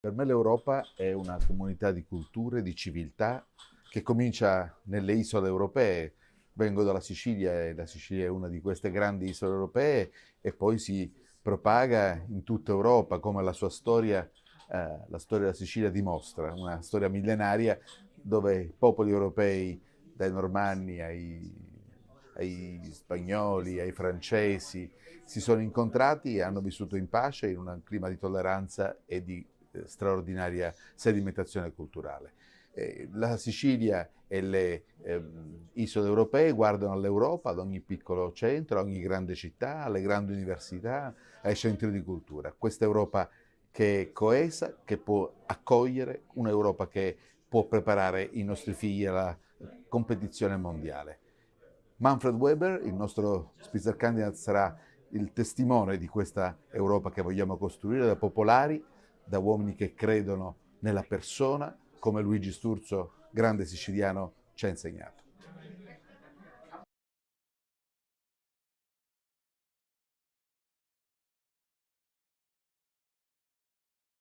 Per me l'Europa è una comunità di culture, di civiltà che comincia nelle isole europee. Vengo dalla Sicilia e la Sicilia è una di queste grandi isole europee e poi si propaga in tutta Europa come la sua storia, eh, la storia della Sicilia dimostra, una storia millenaria dove i popoli europei, dai normanni ai, ai spagnoli, ai francesi, si sono incontrati e hanno vissuto in pace in un clima di tolleranza e di straordinaria sedimentazione culturale. La Sicilia e le eh, isole europee guardano all'Europa, ad ogni piccolo centro, a ogni grande città, alle grandi università, ai centri di cultura. Questa Europa che è coesa, che può accogliere, un'Europa che può preparare i nostri figli alla competizione mondiale. Manfred Weber, il nostro Spitzenkandidat, sarà il testimone di questa Europa che vogliamo costruire da popolari, da uomini che credono nella persona, come Luigi Sturzo, grande siciliano, ci ha insegnato.